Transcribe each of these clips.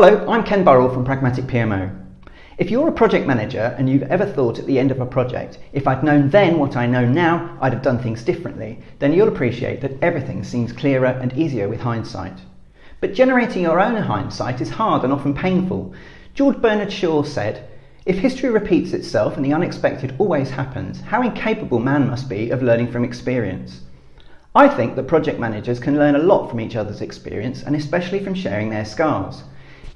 Hello, I'm Ken Burrell from Pragmatic PMO. If you're a project manager and you've ever thought at the end of a project, if I'd known then what I know now, I'd have done things differently, then you'll appreciate that everything seems clearer and easier with hindsight. But generating your own hindsight is hard and often painful. George Bernard Shaw said, If history repeats itself and the unexpected always happens, how incapable man must be of learning from experience. I think that project managers can learn a lot from each other's experience and especially from sharing their scars.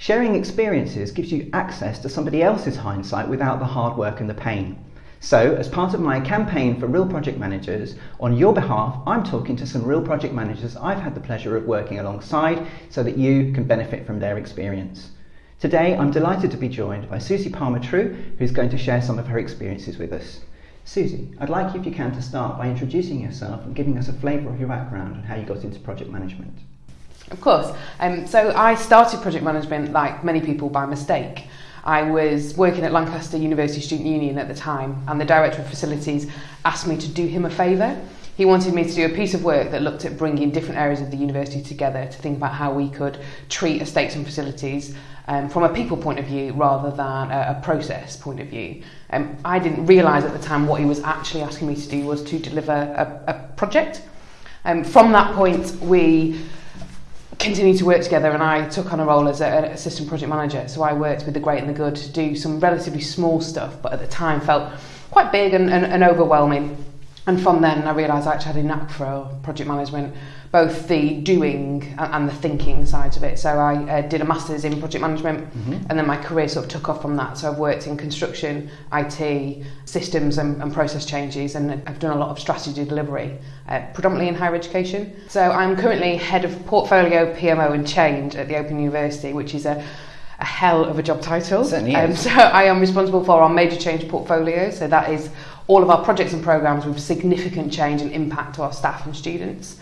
Sharing experiences gives you access to somebody else's hindsight without the hard work and the pain. So, as part of my campaign for Real Project Managers, on your behalf, I'm talking to some real project managers I've had the pleasure of working alongside so that you can benefit from their experience. Today, I'm delighted to be joined by Susie Palmer Trew, who's going to share some of her experiences with us. Susie, I'd like you, if you can, to start by introducing yourself and giving us a flavour of your background and how you got into project management. Of course. Um, so I started project management, like many people, by mistake. I was working at Lancaster University Student Union at the time, and the director of facilities asked me to do him a favour. He wanted me to do a piece of work that looked at bringing different areas of the university together to think about how we could treat estates and facilities um, from a people point of view rather than a, a process point of view. Um, I didn't realise at the time what he was actually asking me to do was to deliver a, a project. Um, from that point, we continued to work together and I took on a role as an assistant project manager. So I worked with the great and the good to do some relatively small stuff, but at the time felt quite big and, and, and overwhelming. And from then, I realised I actually had a knack for project management, both the doing and the thinking sides of it. So I uh, did a master's in project management, mm-hmm. and then my career sort of took off from that. So I've worked in construction, IT, systems, and, and process changes, and I've done a lot of strategy delivery, uh, predominantly in higher education. So I'm currently head of portfolio, PMO, and change at the Open University, which is a a hell of a job title. Certainly um, so I am responsible for our major change portfolio. So that is all of our projects and programs with significant change and impact to our staff and students.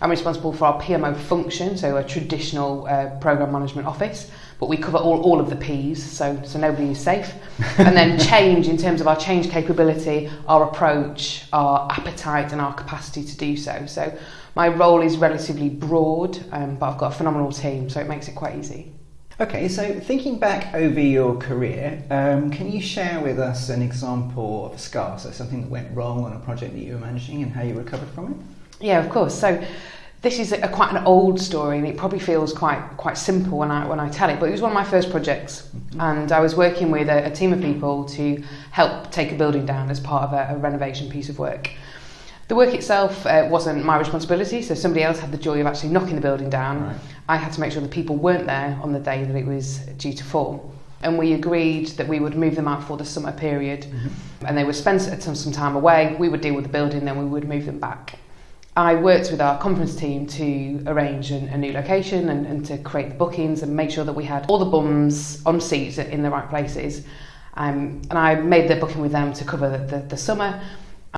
I'm responsible for our PMO function, so a traditional uh, program management office, but we cover all, all of the P's, so, so nobody is safe. and then change in terms of our change capability, our approach, our appetite and our capacity to do so. So my role is relatively broad, um, but I've got a phenomenal team, so it makes it quite easy. Okay, so thinking back over your career, um, can you share with us an example of a scar, so something that went wrong on a project that you were managing and how you recovered from it? Yeah, of course. So this is a, quite an old story and it probably feels quite quite simple when I when I tell it but it was one of my first projects mm-hmm. and I was working with a, a team of people to help take a building down as part of a, a renovation piece of work. The work itself uh, wasn't my responsibility so somebody else had the joy of actually knocking the building down. Right. I had to make sure the people weren't there on the day that it was due to fall and we agreed that we would move them out for the summer period mm-hmm. and they would spend some, some time away we would deal with the building then we would move them back I worked with our conference team to arrange an, a new location and, and to create the bookings and make sure that we had all the bums on seats in the right places. Um, and I made the booking with them to cover the, the, the summer.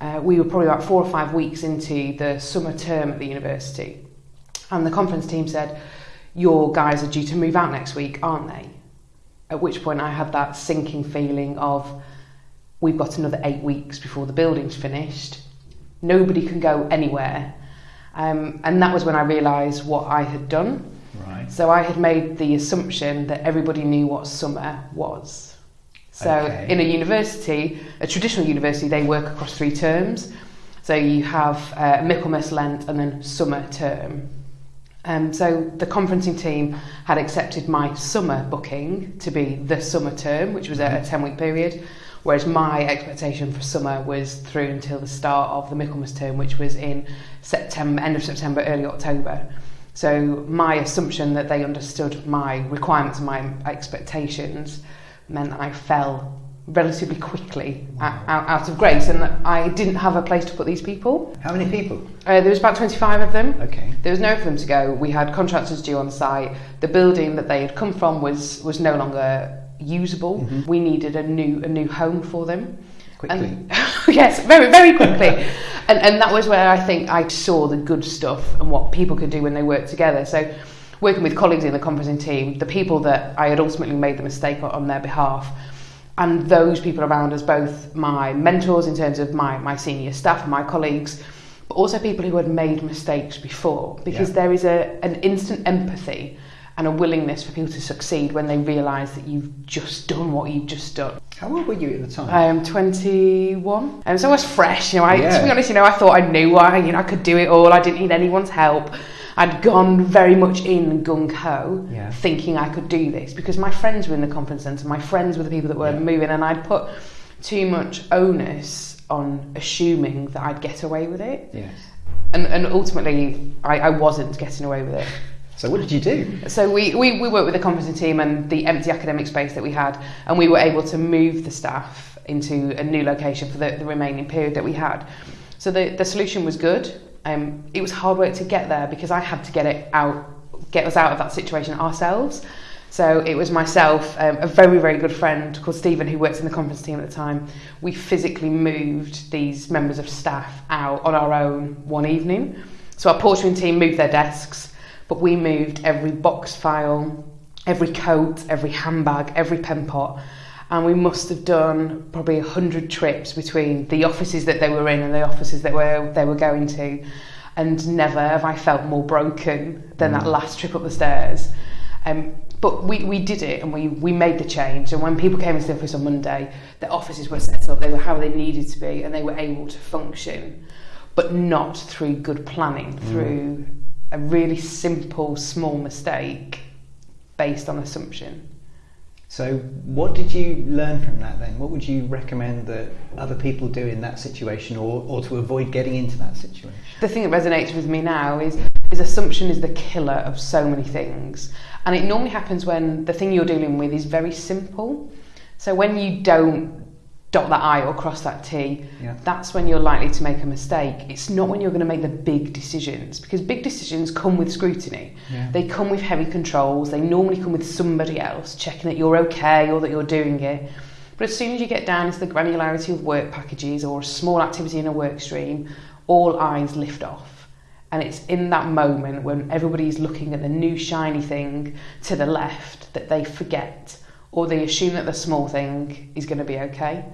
Uh, we were probably about four or five weeks into the summer term at the university. And the conference team said, Your guys are due to move out next week, aren't they? At which point I had that sinking feeling of, We've got another eight weeks before the building's finished Nobody can go anywhere. Um, and that was when I realised what I had done. Right. So I had made the assumption that everybody knew what summer was. So okay. in a university, a traditional university, they work across three terms. So you have uh, Michaelmas, Lent, and then summer term. Um, so the conferencing team had accepted my summer booking to be the summer term, which was a, a mm-hmm. 10 week period, whereas my expectation for summer was through until the start of the Michaelmas term, which was in September, end of September, early October. So my assumption that they understood my requirements and my expectations meant that I fell relatively quickly wow. out, out of grace and I didn't have a place to put these people. How many people? Uh, there was about 25 of them. Okay. There was no for them to go. We had contractors due on site. The building that they had come from was was no longer usable. Mm-hmm. We needed a new a new home for them. Quickly. And, yes, very very quickly. and and that was where I think I saw the good stuff and what people could do when they work together. So working with colleagues in the conferencing team, the people that I had ultimately made the mistake on their behalf, and those people around us, both my mentors in terms of my, my senior staff and my colleagues, but also people who had made mistakes before, because yeah. there is a, an instant empathy and a willingness for people to succeed when they realise that you've just done what you've just done. How old were you at the time? I am 21, and so I was fresh. You know, I, Yeah. to be honest, you know, I thought I knew I, you know, I could do it all. I didn't need anyone's help. I'd gone very much in gung ho, Yeah. thinking I could do this because my friends were in the conference centre. My friends were the people that were Yeah. moving, and I'd put too much onus on assuming that I'd get away with it. yes. And, and ultimately, I, I wasn't getting away with it. So what did you do? So we, we, we worked with the conferencing team and the empty academic space that we had, and we were able to move the staff into a new location for the, the remaining period that we had. So the, the solution was good. um, it was hard work to get there because I had to get it out, get us out of that situation ourselves. So it was myself, um, a very, very good friend called Stephen, who works in the conference team at the time. We physically moved these members of staff out on our own one evening. So our portering team moved their desks, but we moved every box file, every coat, every handbag, every pen pot and we must have done probably 100 trips between the offices that they were in and the offices that were, they were going to. And never have I felt more broken than mm. that last trip up the stairs. Um, but we, we did it and we, we made the change. And when people came into the office on Monday, the offices were set up, they were how they needed to be, and they were able to function, but not through good planning, mm. through a really simple, small mistake based on assumption. So what did you learn from that then? What would you recommend that other people do in that situation or, or to avoid getting into that situation? The thing that resonates with me now is, is assumption is the killer of so many things. And it normally happens when the thing you're dealing with is very simple. So when you don't dot that I or cross that T, Yeah. that's when you're likely to make a mistake. It's not when you're going to make the big decisions because big decisions come with scrutiny. Yeah. They come with heavy controls. They normally come with somebody else checking that you're okay or that you're doing it. But as soon as you get down into the granularity of work packages or a small activity in a work stream, all eyes lift off. And it's in that moment when everybody's looking at the new shiny thing to the left that they forget or they assume that the small thing is going to be okay.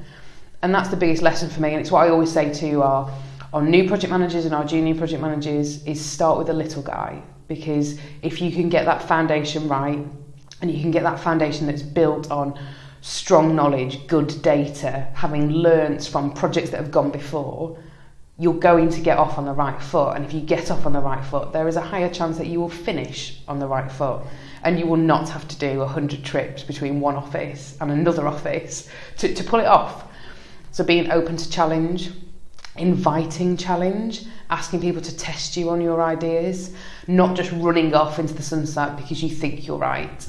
And that's the biggest lesson for me. And it's what I always say to our, our new project managers and our junior project managers is start with the little guy. Because if you can get that foundation right and you can get that foundation that's built on strong knowledge, good data, having learnt from projects that have gone before, you're going to get off on the right foot. And if you get off on the right foot, there is a higher chance that you will finish on the right foot. And you will not have to do 100 trips between one office and another office to, to pull it off. So being open to challenge, inviting challenge, asking people to test you on your ideas, not just running off into the sunset because you think you're right,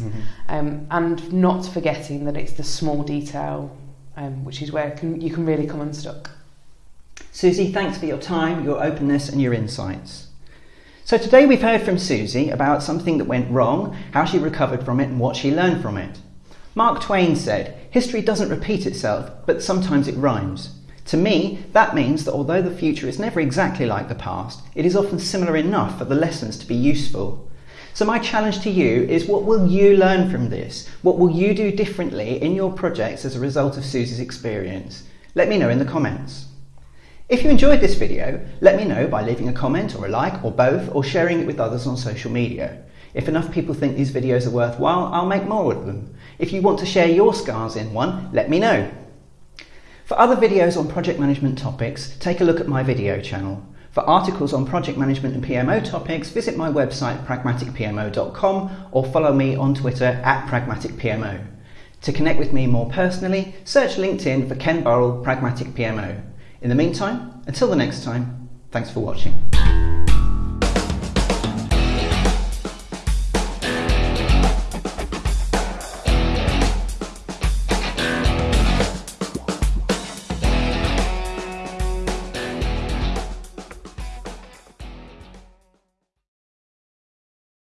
um, and not forgetting that it's the small detail, um, which is where can, you can really come unstuck. Susie, thanks for your time, your openness, and your insights. So, today we've heard from Susie about something that went wrong, how she recovered from it, and what she learned from it. Mark Twain said, History doesn't repeat itself, but sometimes it rhymes. To me, that means that although the future is never exactly like the past, it is often similar enough for the lessons to be useful. So, my challenge to you is what will you learn from this? What will you do differently in your projects as a result of Susie's experience? Let me know in the comments. If you enjoyed this video, let me know by leaving a comment or a like or both or sharing it with others on social media. If enough people think these videos are worthwhile, I'll make more of them. If you want to share your scars in one, let me know. For other videos on project management topics, take a look at my video channel. For articles on project management and PMO topics, visit my website pragmaticpmo.com or follow me on Twitter at pragmaticpmo. To connect with me more personally, search LinkedIn for Ken Burrell Pragmatic PMO. In the meantime, until the next time, thanks for watching.